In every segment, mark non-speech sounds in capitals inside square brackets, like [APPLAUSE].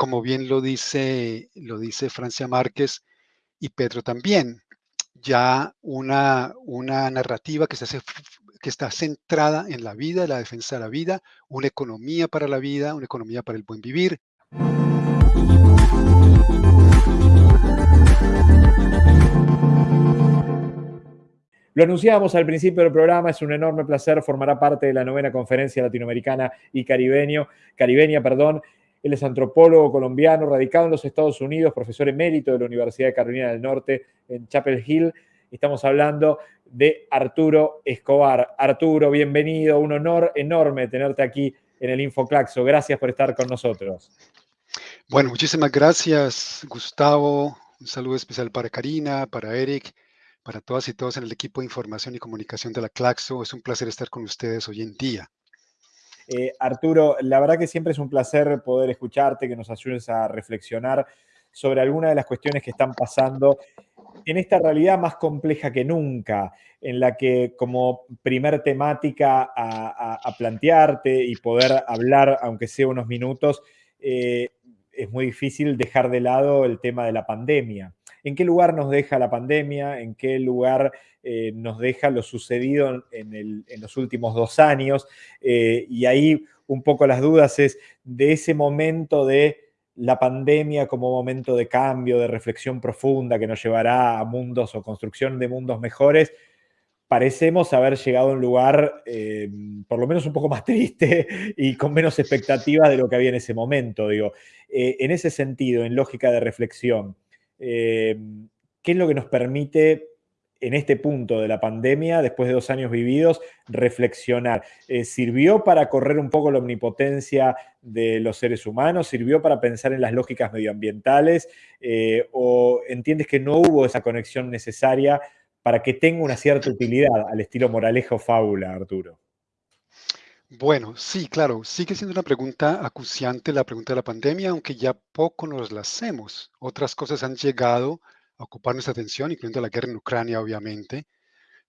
como bien lo dice, lo dice Francia Márquez y Pedro también, ya una, una narrativa que, se que está centrada en la vida, la defensa de la vida, una economía para la vida, una economía para el buen vivir. Lo anunciábamos al principio del programa, es un enorme placer, formará parte de la novena conferencia latinoamericana y caribeño, caribeña. Perdón. Él es antropólogo colombiano, radicado en los Estados Unidos, profesor emérito de la Universidad de Carolina del Norte en Chapel Hill. Estamos hablando de Arturo Escobar. Arturo, bienvenido, un honor enorme tenerte aquí en el Infoclaxo. Gracias por estar con nosotros. Bueno, muchísimas gracias, Gustavo. Un saludo especial para Karina, para Eric para todas y todos en el equipo de información y comunicación de la Claxo. Es un placer estar con ustedes hoy en día. Eh, Arturo, la verdad que siempre es un placer poder escucharte, que nos ayudes a reflexionar sobre algunas de las cuestiones que están pasando en esta realidad más compleja que nunca, en la que como primer temática a, plantearte y poder hablar, aunque sea unos minutos, eh, es muy difícil dejar de lado el tema de la pandemia en qué lugar nos deja la pandemia, en qué lugar eh, nos deja lo sucedido en, los últimos dos años. Eh, y ahí un poco las dudas es de ese momento de la pandemia como momento de cambio, de reflexión profunda que nos llevará a mundos o construcción de mundos mejores, parecemos haber llegado a un lugar eh, por lo menos un poco más [LAUGHS] triste y con menos expectativas de lo que había en ese momento. Digo, en ese sentido, en lógica de reflexión, eh, ¿Qué es lo que nos permite en este punto de la pandemia, después de dos años vividos, reflexionar? Eh, ¿Sirvió para correr un poco la omnipotencia de los seres humanos? ¿Sirvió para pensar en las lógicas medioambientales? Eh, ¿O entiendes que no hubo esa conexión necesaria para que tenga una cierta utilidad al estilo moralejo fábula, Arturo? Bueno, sí, claro, sigue siendo una pregunta acuciante la pregunta de la pandemia, aunque ya poco nos la hacemos. Otras cosas han llegado a ocupar nuestra atención, incluyendo la guerra en Ucrania, obviamente.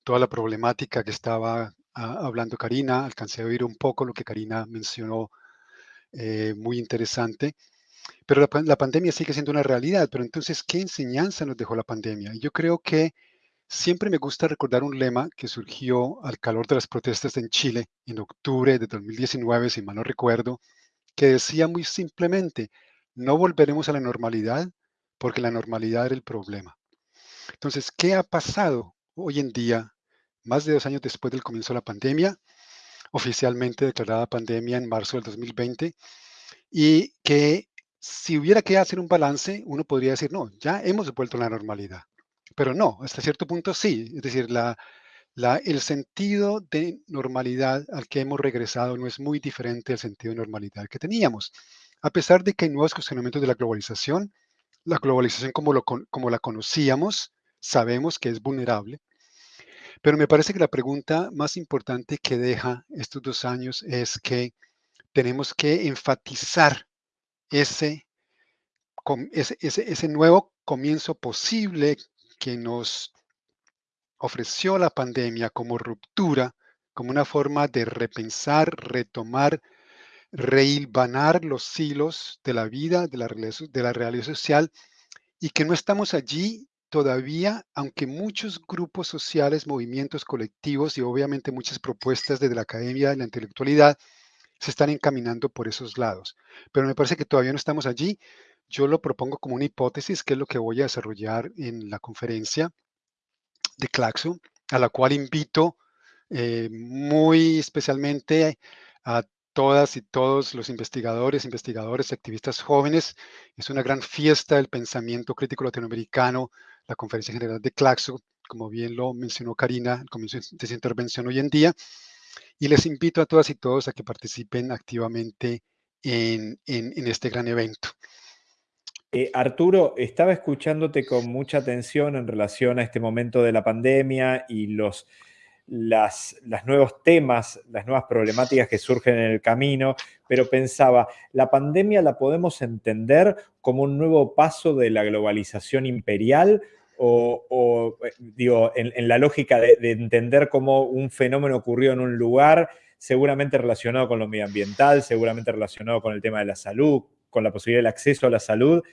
Toda la problemática que estaba ah, hablando Karina, alcancé a oír un poco lo que Karina mencionó, eh, muy interesante. Pero la, la pandemia sigue siendo una realidad, pero entonces, ¿qué enseñanza nos dejó la pandemia? Yo creo que Siempre me gusta recordar un lema que surgió al calor de las protestas en Chile en octubre de 2019, si mal no recuerdo, que decía muy simplemente, no volveremos a la normalidad porque la normalidad era el problema. Entonces, ¿qué ha pasado hoy en día, más de dos años después del comienzo de la pandemia, oficialmente declarada pandemia en marzo del 2020, y que si hubiera que hacer un balance, uno podría decir, no, ya hemos vuelto a la normalidad. Pero no, hasta cierto punto sí. Es decir, la, el sentido de normalidad al que hemos regresado no es muy diferente al sentido de normalidad que teníamos. A pesar de que hay nuevos cuestionamientos de la globalización, la globalización como, lo, como la conocíamos, sabemos que es vulnerable. Pero me parece que la pregunta más importante que deja estos dos años es que tenemos que enfatizar ese, ese, ese nuevo comienzo posible que nos ofreció la pandemia como ruptura, como una forma de repensar, retomar, reilvanar los hilos de la vida, de la, de realidad social, y que no estamos allí todavía, aunque muchos grupos sociales, movimientos colectivos y obviamente muchas propuestas desde la academia y la intelectualidad se están encaminando por esos lados. Pero me parece que todavía no estamos allí yo lo propongo como una hipótesis, que es lo que voy a desarrollar en la conferencia de Claxo, a la cual invito eh, muy especialmente a todas y todos los investigadores, investigadores, activistas jóvenes. Es una gran fiesta del pensamiento crítico latinoamericano, la conferencia general de Claxo, como bien lo mencionó Karina al comienzo de su intervención hoy en día. Y les invito a todas y todos a que participen activamente en este gran evento. Eh, Arturo, estaba escuchándote con mucha atención en relación a este momento de la pandemia y los nuevos temas, las nuevas problemáticas que surgen en el camino, pero pensaba, ¿la pandemia la podemos entender como un nuevo paso de la globalización imperial? O, eh, digo, en, la lógica de, de, entender cómo un fenómeno ocurrió en un lugar, seguramente relacionado con lo medioambiental, seguramente relacionado con el tema de la salud, con la posibilidad del acceso a la salud,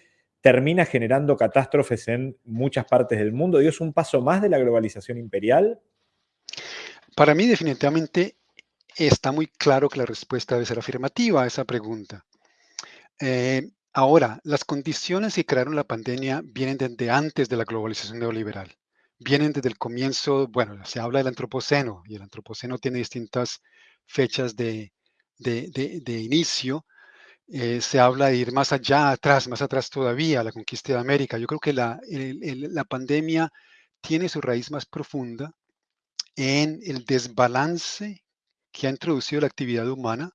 termina generando catástrofes en muchas partes del mundo? ¿Y es un paso más de la globalización imperial? Para mí definitivamente está muy claro que la respuesta debe ser afirmativa a esa pregunta. Eh, ahora, las condiciones que crearon la pandemia vienen desde antes de la globalización neoliberal. Vienen desde el comienzo, bueno, se habla del antropoceno y el antropoceno tiene distintas fechas de, inicio. Eh, se habla de ir más allá, atrás, más atrás todavía, la conquista de América. Yo creo que la, la pandemia tiene su raíz más profunda en el desbalance que ha introducido la actividad humana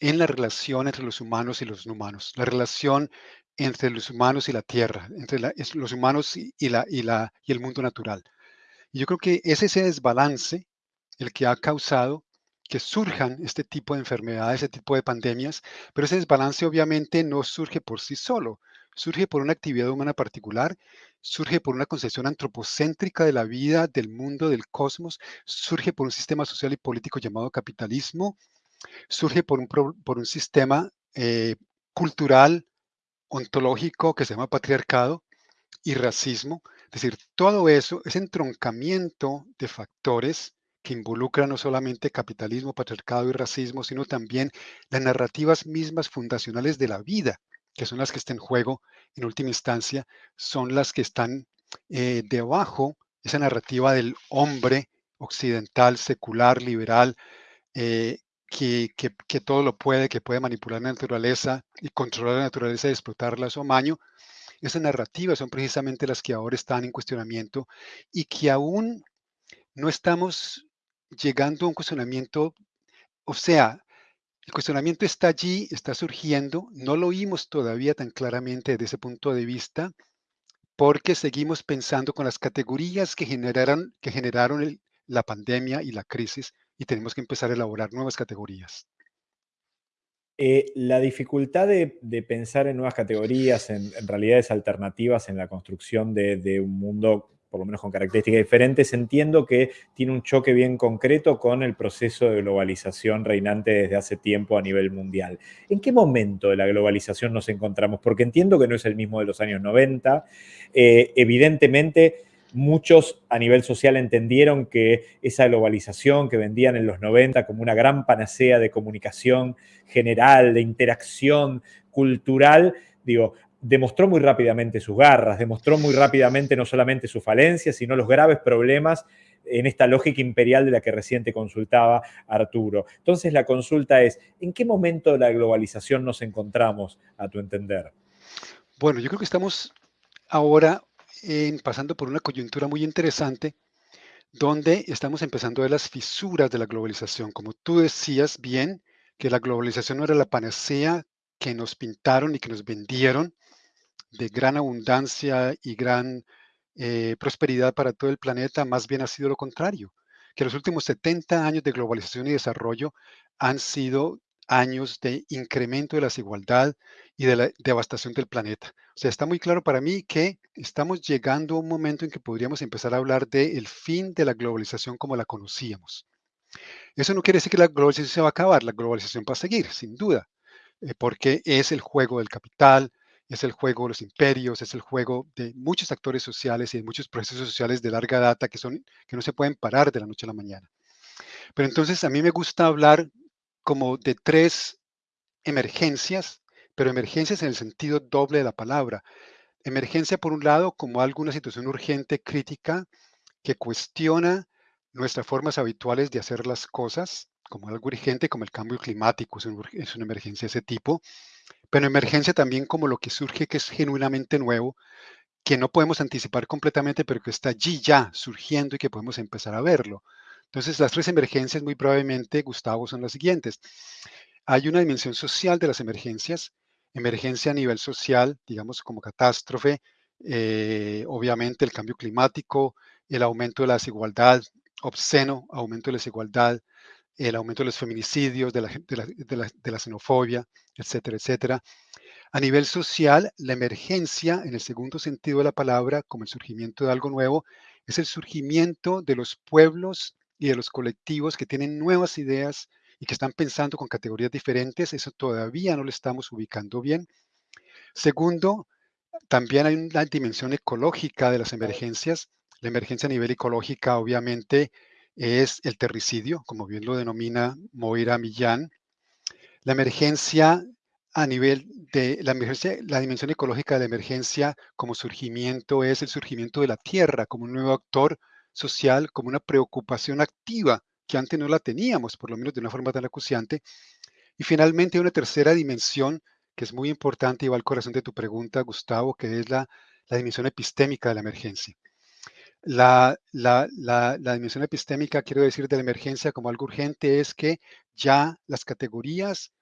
en la relación entre los humanos y los no humanos, la relación entre los humanos y la tierra, entre los humanos y, el mundo natural. Y yo creo que es ese desbalance el que ha causado que surjan este tipo de enfermedades, este tipo de pandemias, pero ese desbalance obviamente no surge por sí solo, surge por una actividad humana particular, surge por una concepción antropocéntrica de la vida, del mundo, del cosmos, surge por un sistema social y político llamado capitalismo, surge por un, por un sistema eh, cultural, ontológico que se llama patriarcado y racismo. Es decir, todo eso es entroncamiento de factores que involucran no solamente capitalismo, patriarcado y racismo, sino también las narrativas mismas fundacionales de la vida que son las que están en juego en última instancia, son las que están eh, debajo esa narrativa del hombre occidental, secular, liberal, eh, que, que, todo lo puede, que puede manipular la naturaleza y controlar la naturaleza y explotarla a su amaño. Esas narrativas son precisamente las que ahora están en cuestionamiento y que aún no estamos llegando a un cuestionamiento, o sea, el cuestionamiento está allí, está surgiendo, no lo oímos todavía tan claramente desde ese punto de vista, porque seguimos pensando con las categorías que generaron, que generaron la pandemia y la crisis y tenemos que empezar a elaborar nuevas categorías. Eh, la dificultad de, pensar en nuevas categorías, en, realidades alternativas en la construcción de, de un mundo por lo menos con características diferentes, entiendo que tiene un choque bien concreto con el proceso de globalización reinante desde hace tiempo a nivel mundial. ¿En qué momento de la globalización nos encontramos? Porque entiendo que no es el mismo de los años 90. Eh, evidentemente, muchos a nivel social entendieron que esa globalización que vendían en los 90 como una gran panacea de comunicación general, de interacción cultural, digo, demostró muy rápidamente sus garras, demostró muy rápidamente no solamente sus falencias, sino los graves problemas en esta lógica imperial de la que reciente consultaba Arturo. Entonces la consulta es, ¿en qué momento de la globalización nos encontramos, a tu entender? Bueno, yo creo que estamos ahora pasando por una coyuntura muy interesante donde estamos empezando a ver las fisuras de la globalización. Como tú decías bien, que la globalización no era la panacea que nos pintaron y que nos vendieron, de gran abundancia y gran eh, prosperidad para todo el planeta, más bien ha sido lo contrario, que los últimos 70 años de globalización y desarrollo han sido años de incremento de la desigualdad y de la devastación del planeta. O sea, está muy claro para mí que estamos llegando a un momento en que podríamos empezar a hablar del fin de la globalización como la conocíamos. Eso no quiere decir que la globalización se va a acabar, la globalización va a seguir, sin duda, eh, porque es el juego del capital, es el juego de los imperios, es el juego de muchos actores sociales y de muchos procesos sociales de larga data que, son, que no se pueden parar de la noche a la mañana. Pero entonces a mí me gusta hablar como de tres emergencias, pero emergencias en el sentido doble de la palabra. Emergencia, por un lado, como alguna situación urgente, crítica, que cuestiona nuestras formas habituales de hacer las cosas, como algo urgente, como el cambio climático, es, es una emergencia de ese tipo pero emergencia también como lo que surge que es genuinamente nuevo, que no podemos anticipar completamente, pero que está allí ya surgiendo y que podemos empezar a verlo. Entonces, las tres emergencias muy probablemente, Gustavo, son las siguientes. Hay una dimensión social de las emergencias, emergencia a nivel social, digamos como catástrofe, eh, obviamente el cambio climático, el aumento de la desigualdad, obsceno aumento de la desigualdad, el aumento de los feminicidios, de la, de la, xenofobia, etcétera, etcétera. A nivel social, la emergencia, en el segundo sentido de la palabra, como el surgimiento de algo nuevo, es el surgimiento de los pueblos y de los colectivos que tienen nuevas ideas y que están pensando con categorías diferentes, eso todavía no lo estamos ubicando bien. Segundo, también hay una dimensión ecológica de las emergencias. La emergencia a nivel ecológica, obviamente, es el terricidio, como bien lo denomina Moira Millán. La emergencia a nivel de la emergencia, la dimensión ecológica de la emergencia como surgimiento es el surgimiento de la tierra como un nuevo actor social, como una preocupación activa que antes no la teníamos, por lo menos de una forma tan acuciante. Y finalmente una tercera dimensión que es muy importante y va al corazón de tu pregunta, Gustavo, que es la, la dimensión epistémica de la emergencia. La, la, la, dimensión epistémica, quiero decir, de la emergencia como algo urgente, es que ya las categorías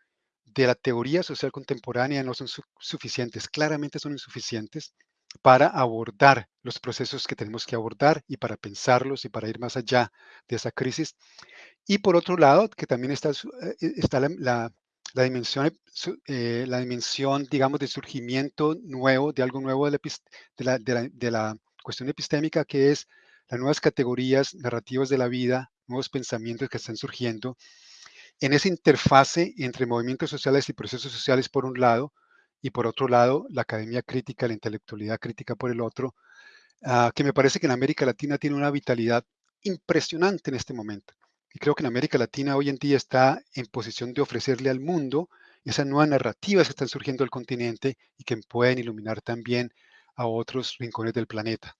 de la teoría social contemporánea no son suficientes, claramente son insuficientes para abordar los procesos que tenemos que abordar y para pensarlos y para ir más allá de esa crisis. Y por otro lado, que también está, eh, está la, la, dimensión, eh, la dimensión, digamos, de surgimiento nuevo, de algo nuevo de de la cuestión epistémica, que es las nuevas categorías narrativas de la vida, nuevos pensamientos que están surgiendo en esa interfase entre movimientos sociales y procesos sociales por un lado, y por otro lado, la academia crítica, la intelectualidad crítica por el otro, uh, que me parece que en América Latina tiene una vitalidad impresionante en este momento. Y creo que en América Latina hoy en día está en posición de ofrecerle al mundo esas nuevas narrativas que están surgiendo del continente y que pueden iluminar también a otros rincones del planeta.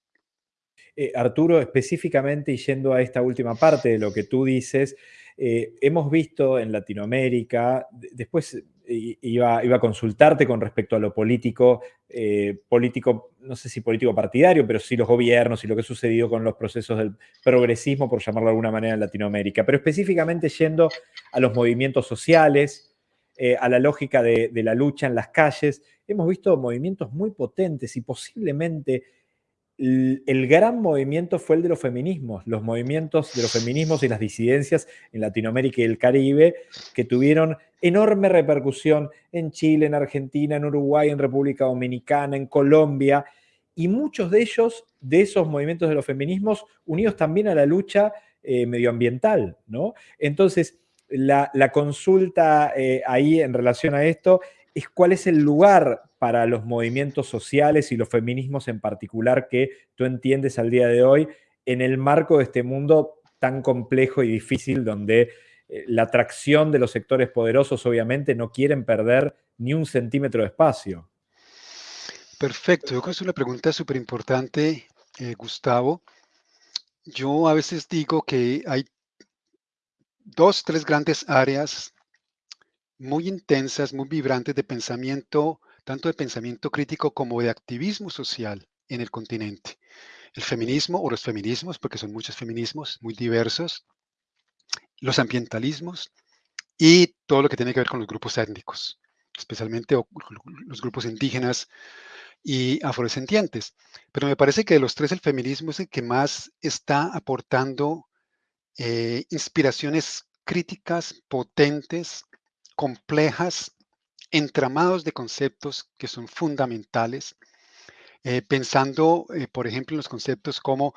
Eh, Arturo, específicamente y yendo a esta última parte de lo que tú dices, eh, hemos visto en Latinoamérica, después iba, iba, a consultarte con respecto a lo político, eh, político, no sé si político partidario, pero sí los gobiernos y lo que ha sucedido con los procesos del progresismo, por llamarlo de alguna manera, en Latinoamérica, pero específicamente yendo a los movimientos sociales, eh, a la lógica de la lucha en las calles, hemos visto movimientos muy potentes y posiblemente el gran movimiento fue el de los feminismos, los movimientos de los feminismos y las disidencias en Latinoamérica y el Caribe, que tuvieron enorme repercusión en Chile, en Argentina, en Uruguay, en República Dominicana, en Colombia, y muchos de ellos, de esos movimientos de los feminismos, unidos también a la lucha eh, medioambiental, ¿no? Entonces, la, consulta eh, ahí en relación a esto es cuál es el lugar para los movimientos sociales y los feminismos en particular que tú entiendes al día de hoy en el marco de este mundo tan complejo y difícil donde eh, la atracción de los sectores poderosos obviamente no quieren perder ni un centímetro de espacio. Perfecto, yo creo que es una pregunta súper importante, eh, Gustavo. Yo a veces digo que hay dos, tres grandes áreas muy intensas, muy vibrantes de pensamiento, tanto de pensamiento crítico como de activismo social en el continente. El feminismo o los feminismos, porque son muchos feminismos muy diversos, los ambientalismos y todo lo que tiene que ver con los grupos étnicos, especialmente los grupos indígenas y afrodescendientes. Pero me parece que de los tres el feminismo es el que más está aportando eh, inspiraciones críticas potentes complejas, entramados de conceptos que son fundamentales, eh, pensando, eh, por ejemplo, en los conceptos como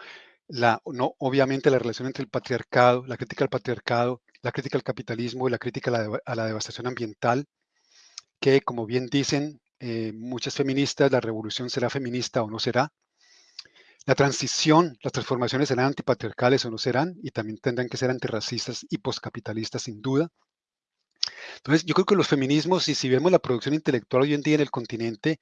la, no, obviamente la relación entre el patriarcado, la crítica al patriarcado, la crítica al capitalismo y la crítica a la, devastación ambiental, que como bien dicen eh, muchas feministas, la revolución será feminista o no será. La transición, las transformaciones serán antipatriarcales o no serán, y también tendrán que ser antirracistas y poscapitalistas sin duda. Entonces, yo creo que los feminismos, y si vemos la producción intelectual hoy en día en el continente,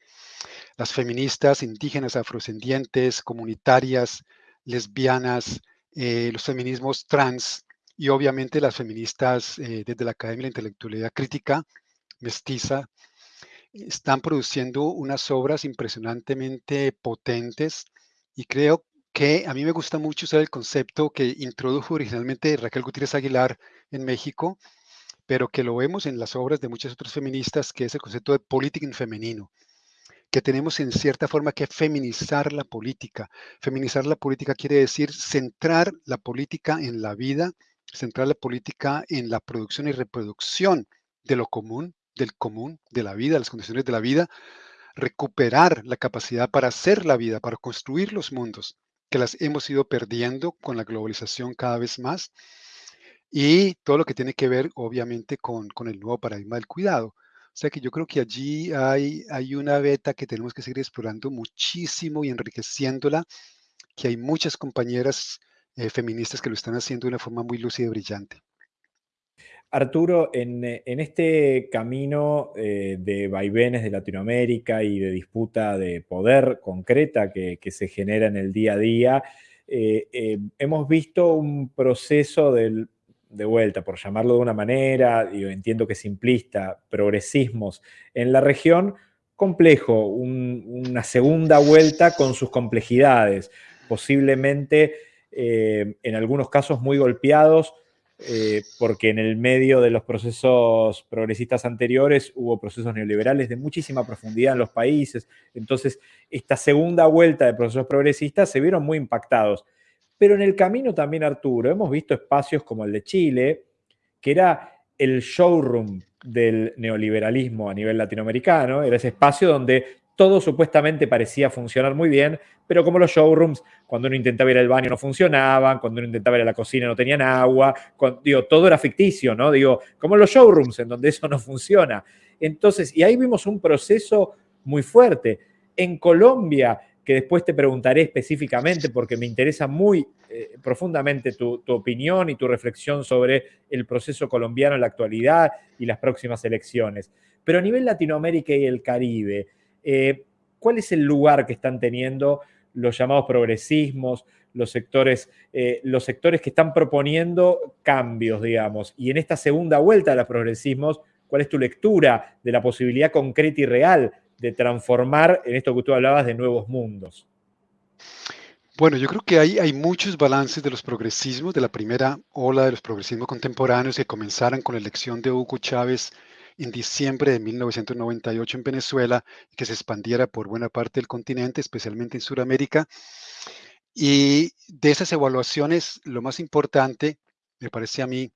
las feministas indígenas, afrodescendientes, comunitarias, lesbianas, eh, los feminismos trans y obviamente las feministas eh, desde la Academia de la Intelectualidad Crítica, mestiza, están produciendo unas obras impresionantemente potentes y creo que a mí me gusta mucho usar el concepto que introdujo originalmente Raquel Gutiérrez Aguilar en México, pero que lo vemos en las obras de muchas otras feministas, que es el concepto de política en femenino, que tenemos en cierta forma que feminizar la política. Feminizar la política quiere decir centrar la política en la vida, centrar la política en la producción y reproducción de lo común, del común, de la vida, las condiciones de la vida, recuperar la capacidad para hacer la vida, para construir los mundos, que las hemos ido perdiendo con la globalización cada vez más y todo lo que tiene que ver, obviamente, con, el nuevo paradigma del cuidado. O sea que yo creo que allí hay, hay una beta que tenemos que seguir explorando muchísimo y enriqueciéndola, que hay muchas compañeras eh, feministas que lo están haciendo de una forma muy lúcida y brillante. Arturo, en, este camino eh, de vaivenes de Latinoamérica y de disputa de poder concreta que, se genera en el día a día, eh, hemos visto un proceso del de vuelta, por llamarlo de una manera, yo entiendo que simplista, progresismos en la región, complejo, una segunda vuelta con sus complejidades, posiblemente eh, en algunos casos muy golpeados, eh, porque en el medio de los procesos progresistas anteriores hubo procesos neoliberales de muchísima profundidad en los países, entonces esta segunda vuelta de procesos progresistas se vieron muy impactados. Pero en el camino también, Arturo, hemos visto espacios como el de Chile, que era el showroom del neoliberalismo a nivel latinoamericano, era ese espacio donde todo supuestamente parecía funcionar muy bien, pero como los showrooms, cuando uno intentaba ir al baño no funcionaban, cuando uno intentaba ir a la cocina no tenían agua, digo, todo era ficticio, ¿no? Digo, como los showrooms en donde eso no funciona. Entonces, y ahí vimos un proceso muy fuerte. En Colombia que después te preguntaré específicamente porque me interesa muy eh, profundamente tu, opinión y tu reflexión sobre el proceso colombiano en la actualidad y las próximas elecciones. Pero a nivel Latinoamérica y el Caribe, eh, ¿cuál es el lugar que están teniendo los llamados progresismos, los sectores, eh, los sectores que están proponiendo cambios, digamos? Y en esta segunda vuelta de los progresismos, ¿cuál es tu lectura de la posibilidad concreta y real de transformar en esto que tú hablabas de nuevos mundos? Bueno, yo creo que hay, hay muchos balances de los progresismos, de la primera ola de los progresismos contemporáneos que comenzaron con la elección de Hugo Chávez en diciembre de 1998 en Venezuela que se expandiera por buena parte del continente, especialmente en Sudamérica. Y de esas evaluaciones, lo más importante, me parece a mí,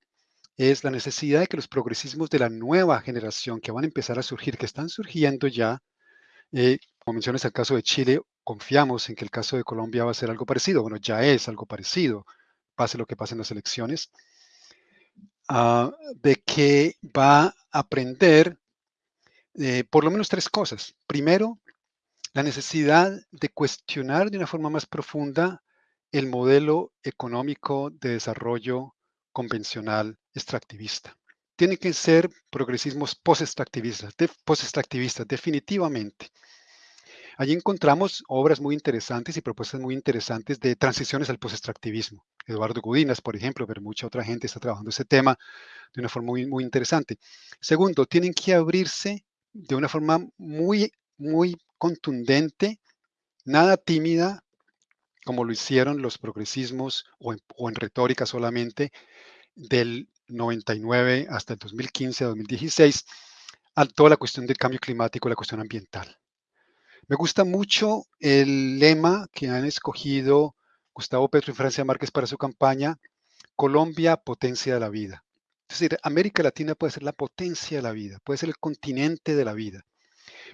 es la necesidad de que los progresismos de la nueva generación que van a empezar a surgir, que están surgiendo ya, eh, como mencionas el caso de Chile, confiamos en que el caso de Colombia va a ser algo parecido. Bueno, ya es algo parecido, pase lo que pase en las elecciones, ah, de que va a aprender eh, por lo menos tres cosas. Primero, la necesidad de cuestionar de una forma más profunda el modelo económico de desarrollo convencional extractivista tienen que ser progresismos post-extractivistas, post definitivamente. Allí encontramos obras muy interesantes y propuestas muy interesantes de transiciones al post-extractivismo. Eduardo Gudinas, por ejemplo, pero mucha otra gente está trabajando ese tema de una forma muy, muy interesante. Segundo, tienen que abrirse de una forma muy, muy contundente, nada tímida, como lo hicieron los progresismos o o en retórica solamente, del 99 hasta el 2015, 2016, a toda la cuestión del cambio climático, la cuestión ambiental. Me gusta mucho el lema que han escogido Gustavo Petro y Francia Márquez para su campaña, Colombia, potencia de la vida. Es decir, América Latina puede ser la potencia de la vida, puede ser el continente de la vida,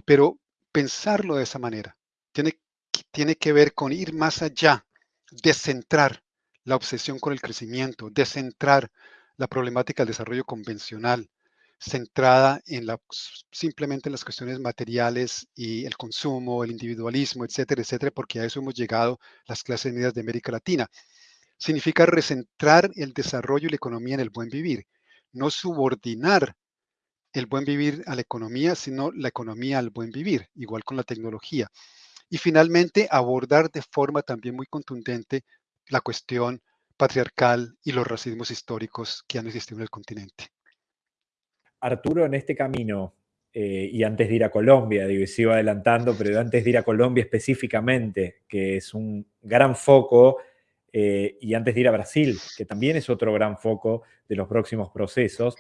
pero pensarlo de esa manera tiene, tiene que ver con ir más allá, descentrar la obsesión con el crecimiento, descentrar la problemática del desarrollo convencional, centrada en la, simplemente en las cuestiones materiales y el consumo, el individualismo, etcétera, etcétera, porque a eso hemos llegado las clases medias de América Latina. Significa recentrar el desarrollo y la economía en el buen vivir, no subordinar el buen vivir a la economía, sino la economía al buen vivir, igual con la tecnología. Y finalmente, abordar de forma también muy contundente la cuestión patriarcal y los racismos históricos que han existido en el continente. Arturo, en este camino, eh, y antes de ir a Colombia, digo, sigo adelantando, pero antes de ir a Colombia específicamente, que es un gran foco, eh, y antes de ir a Brasil, que también es otro gran foco de los próximos procesos,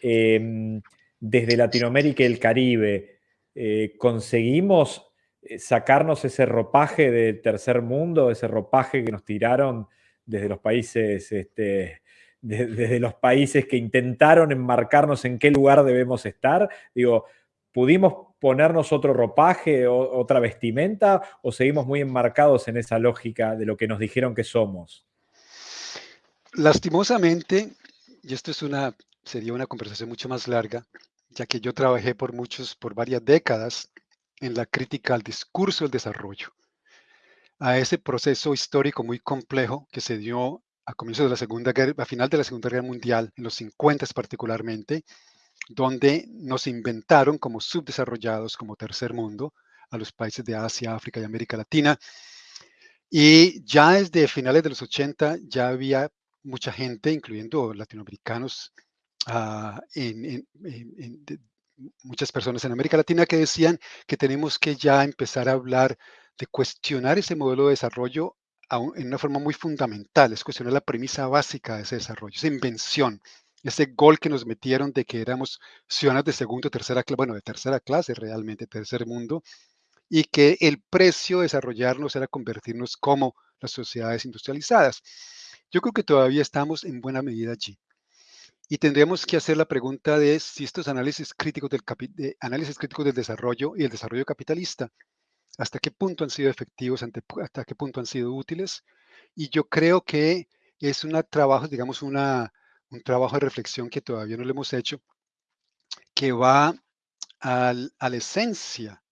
em, desde Latinoamérica y el Caribe, eh, conseguimos sacarnos ese ropaje del tercer mundo, ese ropaje que nos tiraron desde los países, este, desde los países que intentaron enmarcarnos en qué lugar debemos estar. Digo, ¿pudimos ponernos otro ropaje, o, otra vestimenta, o seguimos muy enmarcados en esa lógica de lo que nos dijeron que somos? Lastimosamente, y esto es una, sería una conversación mucho más larga, ya que yo trabajé por muchos, por varias décadas en la crítica al discurso del desarrollo, a ese proceso histórico muy complejo que se dio a comienzos de la Segunda Guerra, a final de la Segunda Guerra Mundial, en los 50 particularmente, donde nos inventaron como subdesarrollados, como tercer mundo, a los países de Asia, África y América Latina. Y ya desde finales de los 80 ya había mucha gente, incluyendo latinoamericanos, uh, en, en, en, muchas personas en América Latina que decían que tenemos que ya empezar a hablar de cuestionar ese modelo de desarrollo en una forma muy fundamental, es cuestionar la premisa básica de ese desarrollo, esa invención, ese gol que nos metieron de que éramos ciudadanos de segundo, tercera clase, bueno, de tercera clase realmente, tercer mundo, y que el precio de desarrollarnos era convertirnos como las sociedades industrializadas. Yo creo que todavía estamos en buena medida allí. Y tendríamos que hacer la pregunta de si estos análisis críticos del, de análisis críticos del desarrollo y el desarrollo capitalista, hasta qué punto han sido efectivos, hasta qué punto han sido útiles. Y yo creo que es un trabajo, digamos, una, un trabajo de reflexión que todavía no lo hemos hecho, que va a la esencia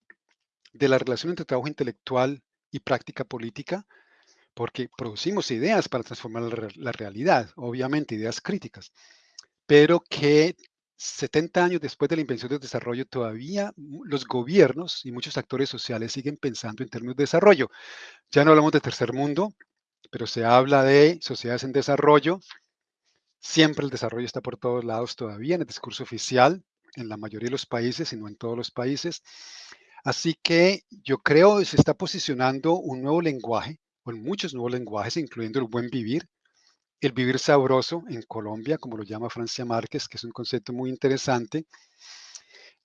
de la relación entre trabajo intelectual y práctica política, porque producimos ideas para transformar la realidad, obviamente ideas críticas, pero que 70 años después de la invención del desarrollo, todavía los gobiernos y muchos actores sociales siguen pensando en términos de desarrollo. Ya no hablamos de tercer mundo, pero se habla de sociedades en desarrollo. Siempre el desarrollo está por todos lados todavía en el discurso oficial, en la mayoría de los países y no en todos los países. Así que yo creo que se está posicionando un nuevo lenguaje, o muchos nuevos lenguajes, incluyendo el buen vivir, el vivir sabroso en Colombia, como lo llama Francia Márquez, que es un concepto muy interesante.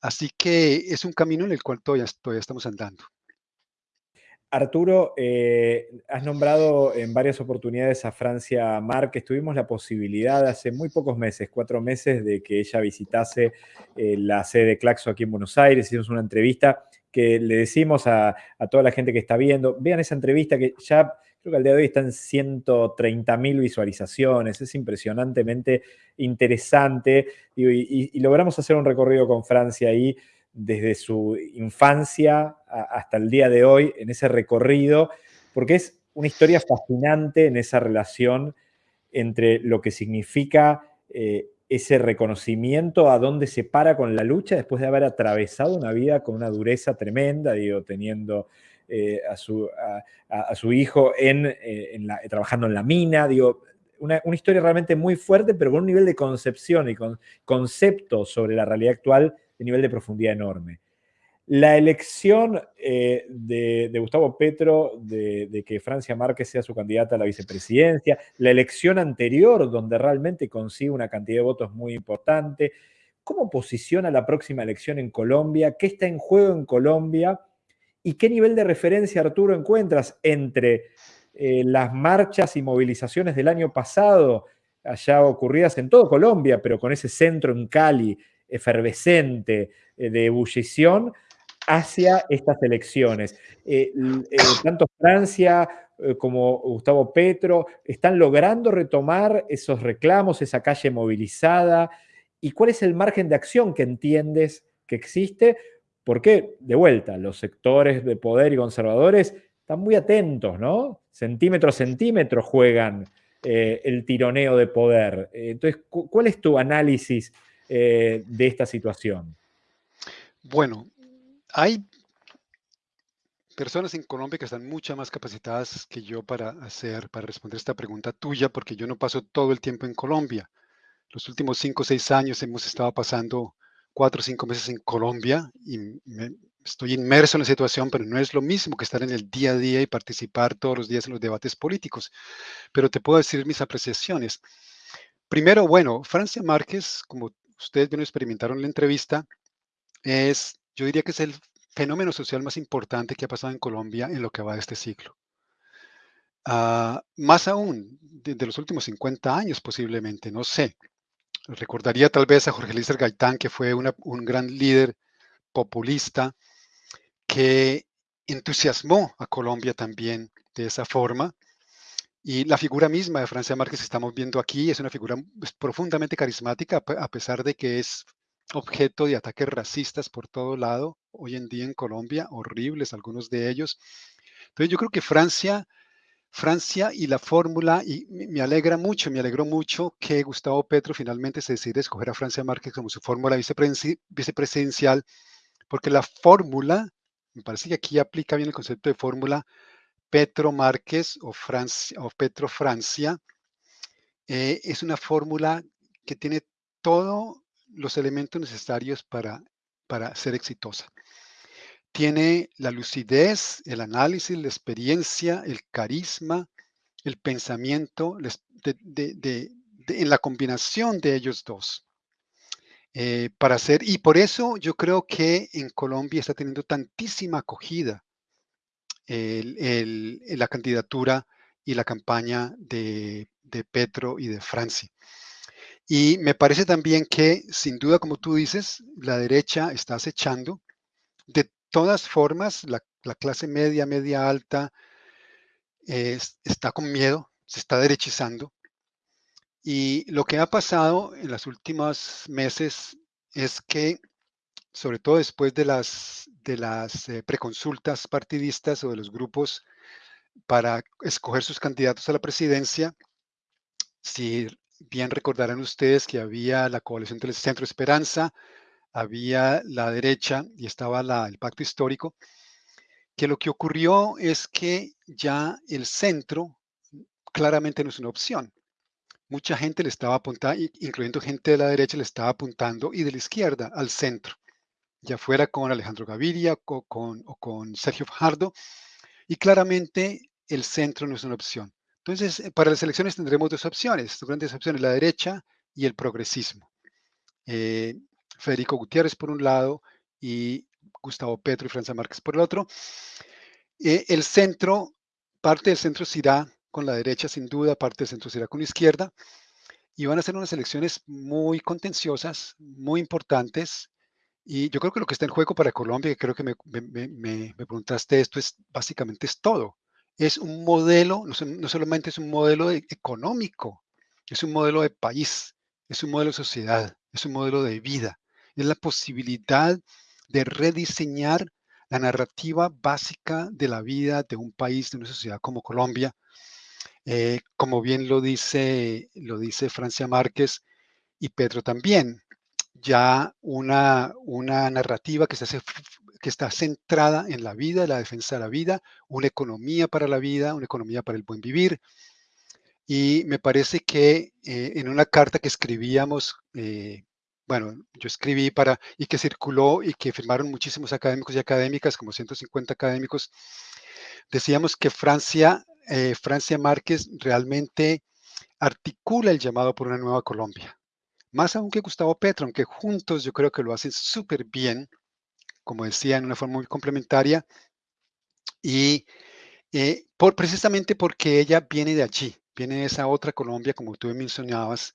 Así que es un camino en el cual todavía, todavía estamos andando. Arturo, eh, has nombrado en varias oportunidades a Francia Márquez. Tuvimos la posibilidad hace muy pocos meses, cuatro meses, de que ella visitase eh, la sede de Claxo aquí en Buenos Aires. Hicimos una entrevista que le decimos a, a, toda la gente que está viendo, vean esa entrevista que ya creo que al día de hoy están 130 mil visualizaciones, es impresionantemente interesante. Y, y, logramos hacer un recorrido con Francia ahí desde su infancia hasta el día de hoy, en ese recorrido, porque es una historia fascinante en esa relación entre lo que significa eh, ese reconocimiento a dónde se para con la lucha después de haber atravesado una vida con una dureza tremenda, teniendo eh, a, su, hijo en, eh, la, trabajando en la mina, digo, una, historia realmente muy fuerte, pero con un nivel de concepción y con concepto sobre la realidad actual de nivel de profundidad enorme. La elección eh, de, de, Gustavo Petro de, de, que Francia Márquez sea su candidata a la vicepresidencia, la elección anterior donde realmente consigue una cantidad de votos muy importante, ¿cómo posiciona la próxima elección en Colombia? ¿Qué está en juego en Colombia? ¿Y qué nivel de referencia, Arturo, encuentras entre eh, las marchas y movilizaciones del año pasado, allá ocurridas en todo Colombia, pero con ese centro en Cali efervescente eh, de ebullición, hacia estas elecciones? Eh, tanto Francia como Gustavo Petro están logrando retomar esos reclamos, esa calle movilizada. ¿Y cuál es el margen de acción que entiendes que existe porque, de vuelta, los sectores de poder y conservadores están muy atentos, ¿no? Centímetro a centímetro juegan eh, el tironeo de poder. Entonces, ¿cuál es tu análisis eh, de esta situación? Bueno, hay personas en Colombia que están mucho más capacitadas que yo para hacer, para responder esta pregunta tuya, porque yo no paso todo el tiempo en Colombia. Los últimos cinco o seis años hemos estado pasando cuatro o cinco meses en Colombia y me, estoy inmerso en la situación, pero no es lo mismo que estar en el día a día y participar todos los días en los debates políticos. Pero te puedo decir mis apreciaciones. Primero, bueno, Francia Márquez, como ustedes bien experimentaron en la entrevista, es, yo diría que es el fenómeno social más importante que ha pasado en Colombia en lo que va de este siglo. Uh, más aún, de, de, los últimos 50 años posiblemente, no sé. Recordaría tal vez a Jorge Lícer Gaitán, que fue una, un gran líder populista que entusiasmó a Colombia también de esa forma. Y la figura misma de Francia Márquez que estamos viendo aquí es una figura pues, profundamente carismática, a pesar de que es objeto de ataques racistas por todo lado hoy en día en Colombia, horribles algunos de ellos. Entonces yo creo que Francia, Francia y la fórmula, y me alegra mucho, me alegró mucho que Gustavo Petro finalmente se decide escoger a Francia Márquez como su fórmula vicepresidencial, porque la fórmula, me parece que aquí aplica bien el concepto de fórmula, Petro Márquez o, Francia, o Petro Francia, eh, es una fórmula que tiene todos los elementos necesarios para, para ser exitosa. Tiene la lucidez, el análisis, la experiencia, el carisma, el pensamiento en la combinación de ellos dos. Eh, para hacer, y por eso yo creo que en Colombia está teniendo tantísima acogida la candidatura y la campaña de, de Petro y de Francia. Y me parece también que, sin duda, como tú dices, la derecha está acechando. De todas formas, la, clase media, media alta, está con miedo, se está derechizando. Y lo que ha pasado en los últimos meses es que, sobre todo después de las, de las eh, preconsultas partidistas o de los grupos para escoger sus candidatos a la presidencia, si bien recordarán ustedes que había la coalición del Centro Esperanza, había la derecha y estaba el pacto histórico, que lo que ocurrió es que ya el centro claramente no es una opción. Mucha gente le estaba apuntando, incluyendo gente de la derecha, le estaba apuntando y de la izquierda al centro, ya fuera con Alejandro Gaviria o con, o con Sergio Fajardo, y claramente el centro no es una opción. Entonces, eh, para las elecciones tendremos dos opciones, dos grandes opciones, la derecha y el progresismo. Eh, Federico Gutiérrez por un lado y Gustavo Petro y Francia Márquez por el otro. Eh, el centro, parte del centro se irá con la derecha sin duda, parte del centro se irá con la izquierda y van a ser unas elecciones muy contenciosas, muy importantes. Y yo creo que lo que está en juego para Colombia, que creo que me, me preguntaste esto, es básicamente es todo es un modelo, no, solamente es un modelo económico, es un modelo de país, es un modelo de sociedad, es un modelo de vida. Es la posibilidad de rediseñar la narrativa básica de la vida de un país, de una sociedad como Colombia. Eh, como bien lo dice, lo dice Francia Márquez y Pedro también, ya una, una narrativa que hace que está centrada en la vida, la defensa de la vida, una economía para la vida, una economía para el buen vivir. Y me parece que eh, en una carta que escribíamos, eh, bueno, yo escribí para, y que circuló y que firmaron muchísimos académicos y académicas, como 150 académicos, decíamos que Francia, eh, Francia Márquez realmente articula el llamado por una nueva Colombia. Más aún que Gustavo Petro, aunque juntos yo creo que lo hacen súper bien, como decía, en una forma muy complementaria. Y eh, por, precisamente porque ella viene de allí, viene de esa otra Colombia, como tú mencionabas,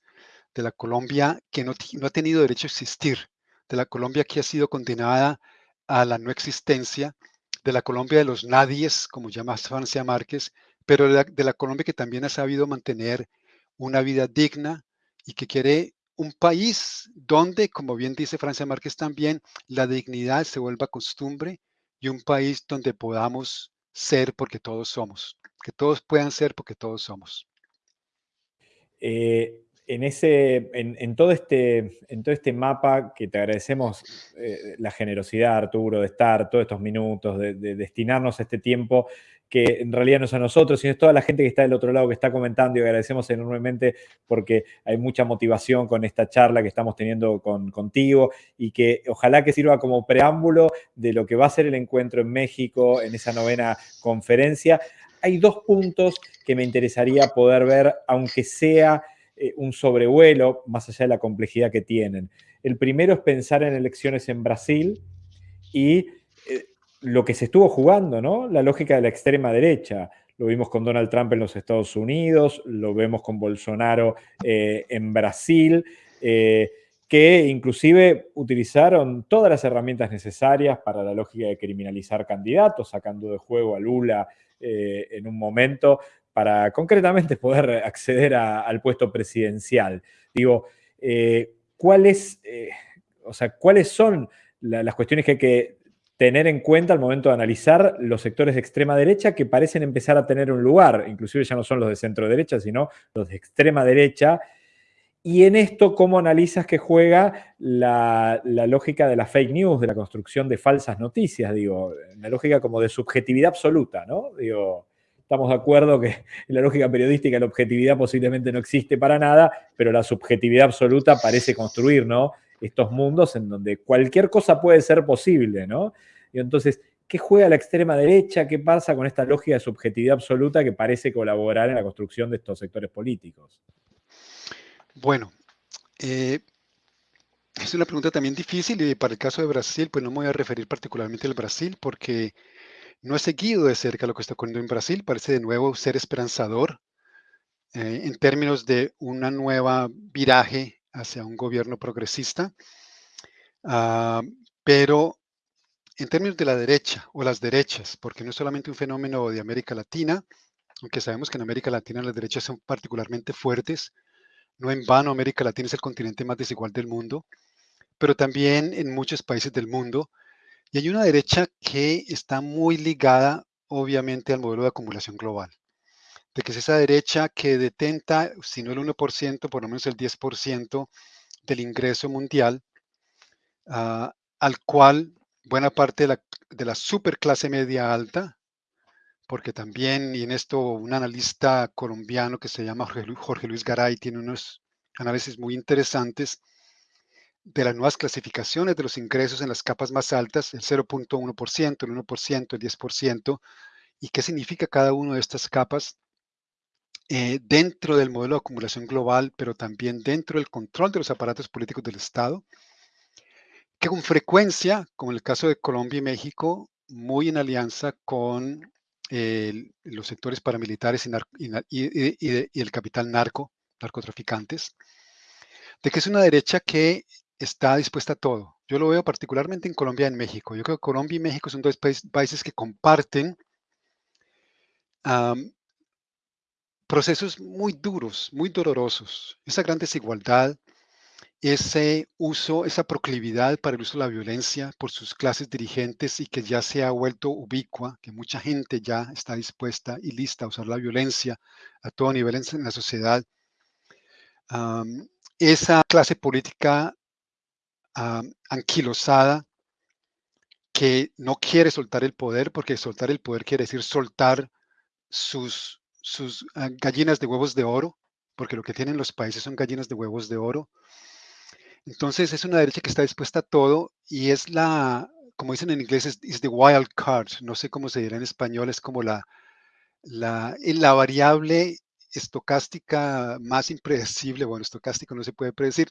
de la Colombia que no, no ha tenido derecho a existir, de la Colombia que ha sido condenada a la no existencia, de la Colombia de los nadies, como llama Francia Márquez, pero de la Colombia que también ha sabido mantener una vida digna y que quiere un país donde, como bien dice Francia Márquez también, la dignidad se vuelva costumbre y un país donde podamos ser porque todos somos, que todos puedan ser porque todos somos. Eh, en, ese, en, todo este, en todo este mapa que te agradecemos eh, la generosidad, Arturo, de estar todos estos minutos, de, de destinarnos este tiempo que en realidad no es a nosotros, sino es toda la gente que está del otro lado que está comentando y agradecemos enormemente porque hay mucha motivación con esta charla que estamos teniendo con, contigo y que ojalá que sirva como preámbulo de lo que va a ser el encuentro en México en esa novena conferencia. Hay dos puntos que me interesaría poder ver, aunque sea eh, un sobrevuelo, más allá de la complejidad que tienen. El primero es pensar en elecciones en Brasil y lo que se estuvo jugando, ¿no? La lógica de la extrema derecha. Lo vimos con Donald Trump en los Estados Unidos, lo vemos con Bolsonaro eh, en Brasil, eh, que inclusive utilizaron todas las herramientas necesarias para la lógica de criminalizar candidatos, sacando de juego a Lula eh, en un momento para concretamente poder acceder al puesto presidencial. Digo, eh, ¿cuáles, eh, o sea, ¿cuáles son las cuestiones que hay que tener en cuenta al momento de analizar los sectores de extrema derecha que parecen empezar a tener un lugar, inclusive ya no son los de centro derecha, sino los de extrema derecha, y en esto, ¿cómo analizas que juega la, lógica de la fake news, de la construcción de falsas noticias? Digo, la lógica como de subjetividad absoluta, ¿no? Digo, estamos de acuerdo que en la lógica periodística la objetividad posiblemente no existe para nada, pero la subjetividad absoluta parece construir, ¿no? Estos mundos en donde cualquier cosa puede ser posible, ¿no? Y entonces, ¿qué juega la extrema derecha? ¿Qué pasa con esta lógica de subjetividad absoluta que parece colaborar en la construcción de estos sectores políticos? Bueno, eh, es una pregunta también difícil y para el caso de Brasil, pues no me voy a referir particularmente al Brasil porque no he seguido de cerca lo que está ocurriendo en Brasil. Parece de nuevo ser esperanzador eh, en términos de una nueva viraje hacia un gobierno progresista. Ah, pero en términos de la derecha o las derechas, porque no es solamente un fenómeno de América Latina, aunque sabemos que en América Latina las derechas son particularmente fuertes, no en vano, América Latina es el continente más desigual del mundo, pero también en muchos países del mundo. Y hay una derecha que está muy ligada, obviamente, al modelo de acumulación global. De que es esa derecha que detenta, si no el 1%, por lo menos el 10% del ingreso mundial, ah, al cual buena parte de la, de la superclase media alta, porque también, y en esto un analista colombiano que se llama Jorge Luis Garay tiene unos análisis muy interesantes de las nuevas clasificaciones de los ingresos en las capas más altas, el 0.1%, el 1%, el 10%, y qué significa cada una de estas capas eh, dentro del modelo de acumulación global, pero también dentro del control de los aparatos políticos del Estado, que con frecuencia, como en el caso de Colombia y México, muy en alianza con los sectores paramilitares y, el capital narco, narcotraficantes, de que es una derecha que está dispuesta a todo. Yo lo veo particularmente en Colombia y en México. Yo creo que Colombia y México son dos países que comparten procesos muy duros, muy dolorosos. Esa gran desigualdad, ese uso, esa proclividad para el uso de la violencia por sus clases dirigentes y que ya se ha vuelto ubicua, que mucha gente ya está dispuesta y lista a usar la violencia a todo nivel en, la sociedad. esa clase política anquilosada que no quiere soltar el poder, porque soltar el poder quiere decir soltar sus, sus ah, gallinas de huevos de oro, porque lo que tienen los países son gallinas de huevos de oro, entonces es una derecha que está dispuesta a todo y es la, como dicen en inglés, es, the wild card, no sé cómo se dirá en español, es como la, la, la variable estocástica más impredecible, bueno, estocástico no se puede predecir,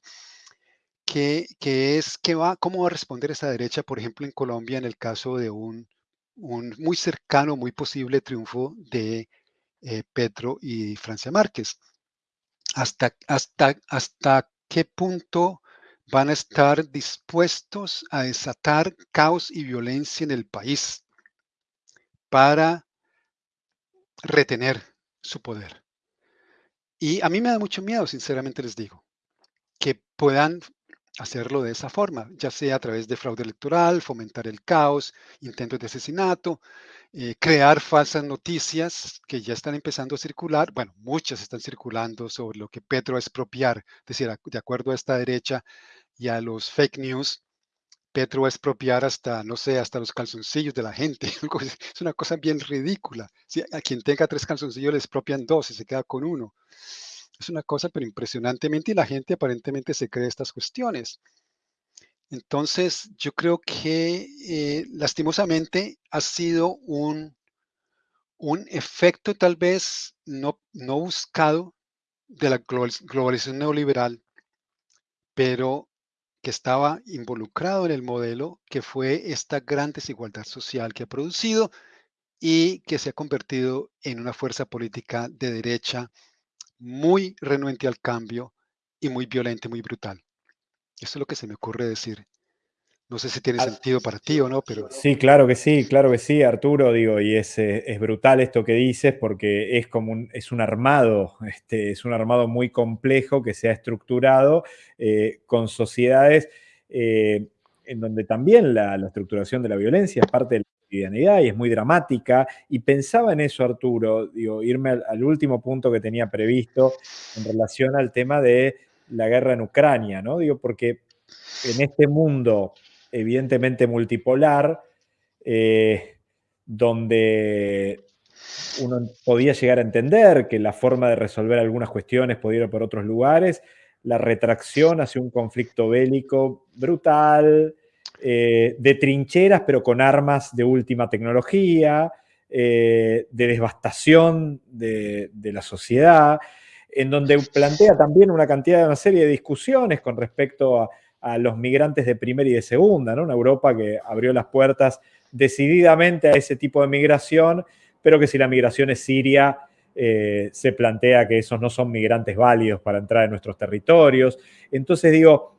que, es que va, cómo va a responder esa derecha, por ejemplo, en Colombia, en el caso de un, un muy cercano, muy posible triunfo de eh, Petro y Francia Márquez. Hasta, hasta, hasta qué punto van a estar dispuestos a desatar caos y violencia en el país para retener su poder. Y a mí me da mucho miedo, sinceramente les digo, que puedan hacerlo de esa forma, ya sea a través de fraude electoral, fomentar el caos, intentos de asesinato, eh, crear falsas noticias que ya están empezando a circular. Bueno, muchas están circulando sobre lo que Petro es expropiar, es decir, de acuerdo a esta derecha y a los fake news, Petro va a expropiar hasta, no sé, hasta los calzoncillos de la gente. [LAUGHS] Es una cosa bien ridícula. Si a quien tenga tres calzoncillos le expropian dos y se queda con uno. Es una cosa, pero impresionantemente, y la gente aparentemente se cree estas cuestiones. Entonces, yo creo que eh, lastimosamente ha sido un, un efecto tal vez no, no buscado de la globalización neoliberal, pero que estaba involucrado en el modelo, que fue esta gran desigualdad social que ha producido y que se ha convertido en una fuerza política de derecha muy renuente al cambio y muy violenta, muy brutal. Eso es lo que se me ocurre decir No sé si tiene sentido para ti o no, pero... Sí, claro que sí, claro que sí, Arturo, digo, y es, eh, es brutal esto que dices porque es como un, es un armado, [LAUGHS] este, es un armado muy complejo que se ha estructurado eh, con sociedades eh, en donde también la, la estructuración de la violencia es parte de la y es muy dramática. Y pensaba en eso, Arturo, digo, irme al, al último punto que tenía previsto en relación al tema de la guerra en Ucrania, ¿no? Digo, porque en este mundo evidentemente multipolar, eh, donde uno podía llegar a entender que la forma de resolver algunas cuestiones podía ir por otros lugares, la retracción hacia un conflicto bélico brutal, eh, de trincheras, pero con armas de última tecnología, eh, de devastación de, de, la sociedad, en donde plantea también una cantidad, una serie de discusiones con respecto a, a los migrantes de primera y de segunda, ¿no? Una Europa que abrió las puertas decididamente a ese tipo de migración, pero que si la migración es siria, eh, se plantea que esos no son migrantes válidos para entrar en nuestros territorios. Entonces digo,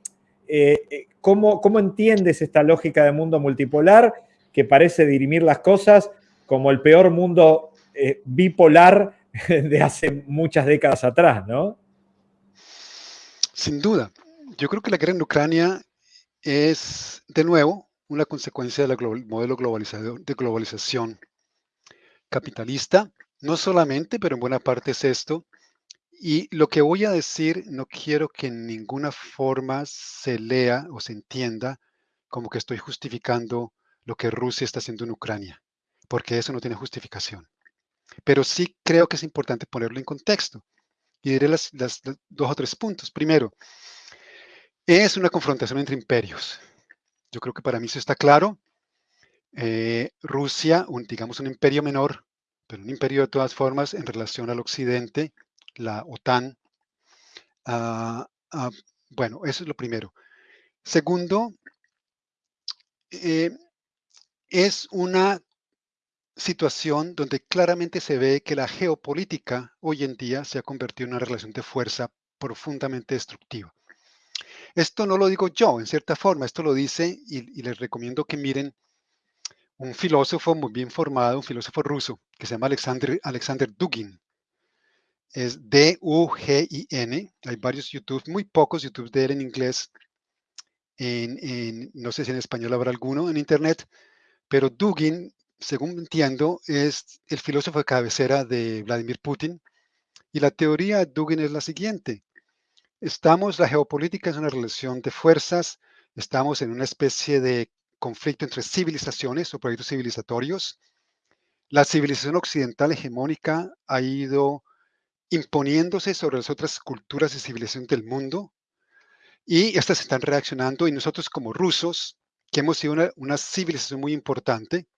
eh, eh, ¿cómo, ¿cómo entiendes esta lógica de mundo multipolar que parece dirimir las cosas como el peor mundo eh, bipolar [LAUGHS] de hace muchas décadas atrás, ¿no? Sin duda. Yo creo que la guerra en Ucrania es, de nuevo, una consecuencia del modelo globalizado, de globalización capitalista. No solamente, pero en buena parte es esto. Y lo que voy a decir no quiero que en ninguna forma se lea o se entienda como que estoy justificando lo que Rusia está haciendo en Ucrania, porque eso no tiene justificación. Pero sí creo que es importante ponerlo en contexto. Y diré las, dos o tres puntos. Primero, es una confrontación entre imperios. Yo creo que para mí eso está claro. Eh, Rusia, un, digamos un imperio menor, pero un imperio de todas formas en relación al occidente, la OTAN. Uh, uh, bueno, eso es lo primero. Segundo, eh, es una situación donde claramente se ve que la geopolítica hoy en día se ha convertido en una relación de fuerza profundamente destructiva. Esto no lo digo yo, en cierta forma, esto lo dice y, y, les recomiendo que miren un filósofo muy bien formado, un filósofo ruso, que se llama Alexander, Alexander Dugin. Es D-U-G-I-N. Hay varios YouTube, muy pocos YouTube de él en inglés. En, en, no sé si en español habrá alguno en internet, pero Dugin, según entiendo, es el filósofo de cabecera de Vladimir Putin. Y la teoría de Dugin es la siguiente. Estamos, la geopolítica es una relación de fuerzas, estamos en una especie de conflicto entre civilizaciones o proyectos civilizatorios. La civilización occidental hegemónica ha ido imponiéndose sobre las otras culturas y civilizaciones del mundo y estas están reaccionando y nosotros como rusos, que hemos sido una, una civilización muy importante,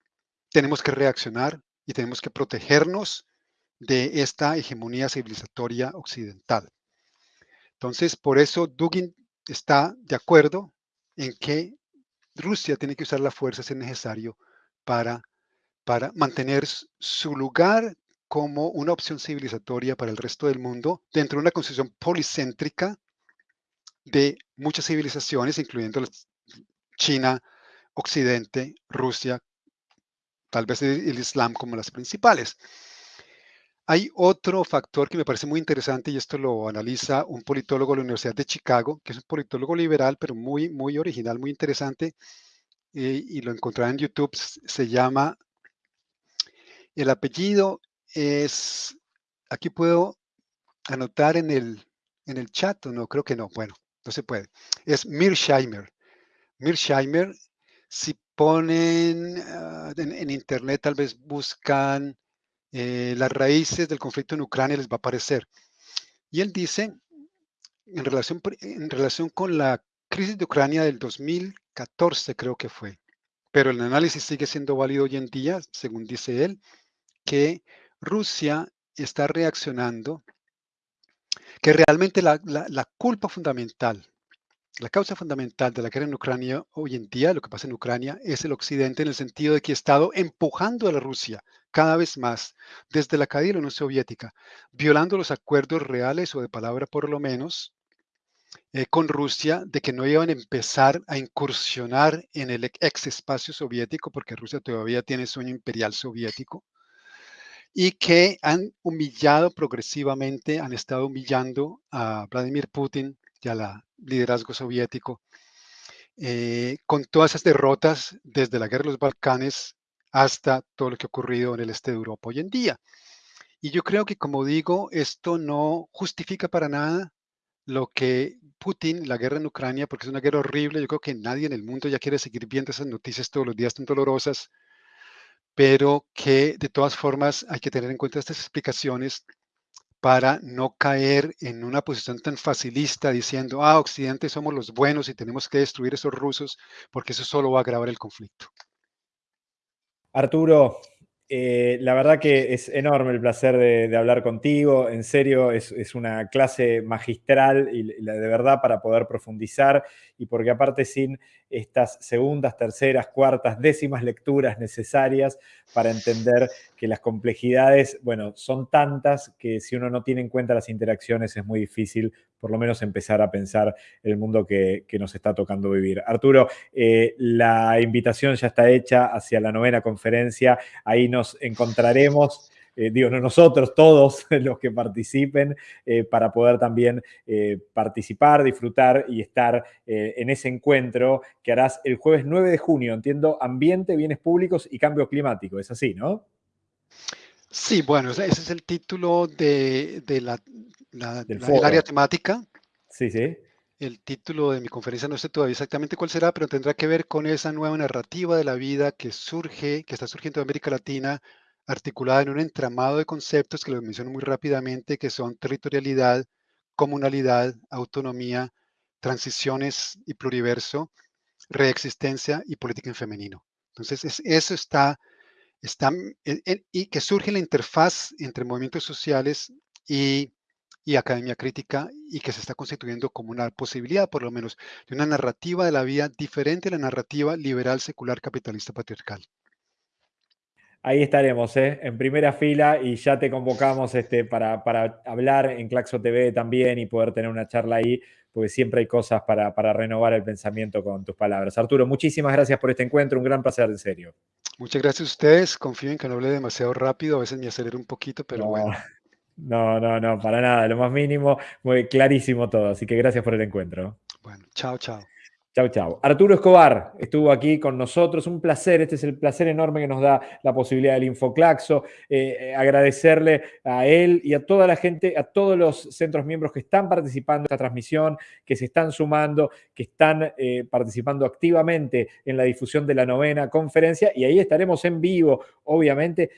tenemos que reaccionar y tenemos que protegernos de esta hegemonía civilizatoria occidental. Entonces, por eso Dugin está de acuerdo en que Rusia tiene que usar la fuerza si es necesario para, para mantener su lugar como una opción civilizatoria para el resto del mundo dentro de una concepción policéntrica de muchas civilizaciones, incluyendo China, Occidente, Rusia, tal vez el Islam como las principales. Hay otro factor que me parece muy interesante y esto lo analiza un politólogo de la Universidad de Chicago, que es un politólogo liberal, pero muy, muy original, muy interesante, eh, y lo encontrarán en YouTube. Se llama, el apellido es, aquí puedo anotar en el, en el chat, no, creo que no, bueno, no se puede. Es Mirsheimer. Mirsheimer, si ponen en, en internet, tal vez buscan eh, las raíces del conflicto en Ucrania les va a aparecer. Y él dice, en relación, en relación con la crisis de Ucrania del 2014 creo que fue, pero el análisis sigue siendo válido hoy en día, según dice él, que Rusia está reaccionando, que realmente la, culpa fundamental la causa fundamental de la guerra en Ucrania hoy en día, lo que pasa en Ucrania, es el Occidente en el sentido de que ha estado empujando a la Rusia cada vez más desde la caída de la Unión Soviética, violando los acuerdos reales o de palabra por lo menos, eh, con Rusia de que no iban a empezar a incursionar en el ex espacio soviético, porque Rusia todavía tiene sueño imperial soviético, y que han humillado progresivamente, han estado humillando a Vladimir Putin y al liderazgo soviético, eh, con todas esas derrotas desde la guerra de los Balcanes hasta todo lo que ha ocurrido en el este de Europa hoy en día. Y yo creo que, como digo, esto no justifica para nada lo que Putin, la guerra en Ucrania, porque es una guerra horrible. Yo creo que nadie en el mundo ya quiere seguir viendo esas noticias todos los días tan dolorosas, pero que de todas formas hay que tener en cuenta estas explicaciones para no caer en una posición tan facilista diciendo, ah, Occidente somos los buenos y tenemos que destruir esos rusos, porque eso solo va a agravar el conflicto. Arturo, eh, la verdad que es enorme el placer de, hablar contigo. En serio, es, una clase magistral y, de verdad para poder profundizar y porque aparte sin estas segundas, terceras, cuartas, décimas lecturas necesarias para entender que las complejidades, bueno, son tantas que si uno no tiene en cuenta las interacciones es muy difícil por lo menos empezar a pensar el mundo que, nos está tocando vivir. Arturo, eh, la invitación ya está hecha hacia la novena conferencia, ahí nos encontraremos. Eh, digo, no nosotros, todos [LAUGHS] los que participen, eh, para poder también participar, disfrutar y estar en ese encuentro que harás el jueves 9 de junio, entiendo, ambiente, bienes públicos y cambio climático, es así, ¿no? Sí, bueno, ese es el título de, la, del área temática. Sí, sí. El título de mi conferencia no sé todavía exactamente cuál será, pero tendrá que ver con esa nueva narrativa de la vida que surge, que está surgiendo en América Latina, articulada en un entramado de conceptos que lo menciono muy rápidamente, que son territorialidad, comunalidad, autonomía, transiciones y pluriverso, reexistencia y política en femenino. Entonces, eso está está, y que surge la interfaz entre movimientos sociales y, academia crítica y que se está constituyendo como una posibilidad, por lo menos, de una narrativa de la vida diferente a la narrativa liberal, secular, capitalista, patriarcal. Ahí estaremos, ¿eh? en primera fila y ya te convocamos este, para, hablar en Claxo TV también y poder tener una charla ahí, porque siempre hay cosas para, para renovar el pensamiento con tus palabras. Arturo, muchísimas gracias por este encuentro, un gran placer, en serio. Muchas gracias a ustedes. Confío en que no hable demasiado rápido. A veces me acelero un poquito, pero bueno. [LAUGHS] No, no, no, para nada. Lo más mínimo, muy clarísimo todo. Así que gracias por el encuentro. Bueno, chao, chao. Chau, chau. Arturo Escobar estuvo aquí con nosotros. Un placer. Este es el placer enorme que nos da la posibilidad del Infoclaxo. Eh, eh, agradecerle a él y a toda la gente, a todos los centros miembros que están participando en esta transmisión, que se están sumando, que están eh, participando activamente en la difusión de la novena conferencia. Y ahí estaremos en vivo, obviamente.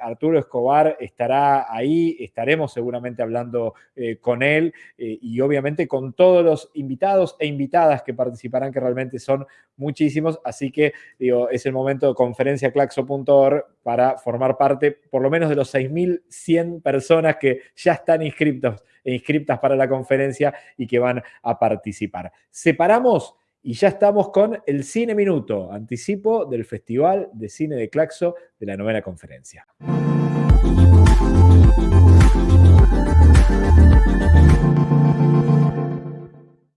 Arturo Escobar estará ahí, estaremos seguramente hablando con él y obviamente con todos los invitados e invitadas que participarán, que realmente son muchísimos. Así que digo, es el momento de conferenciaclaxo.org para formar parte por lo menos de los 6.100 personas que ya están inscriptos e inscriptas para la conferencia y que van a participar. Separamos y ya estamos con el Cine Minuto, anticipo del Festival de Cine de Claxo de la novena conferencia.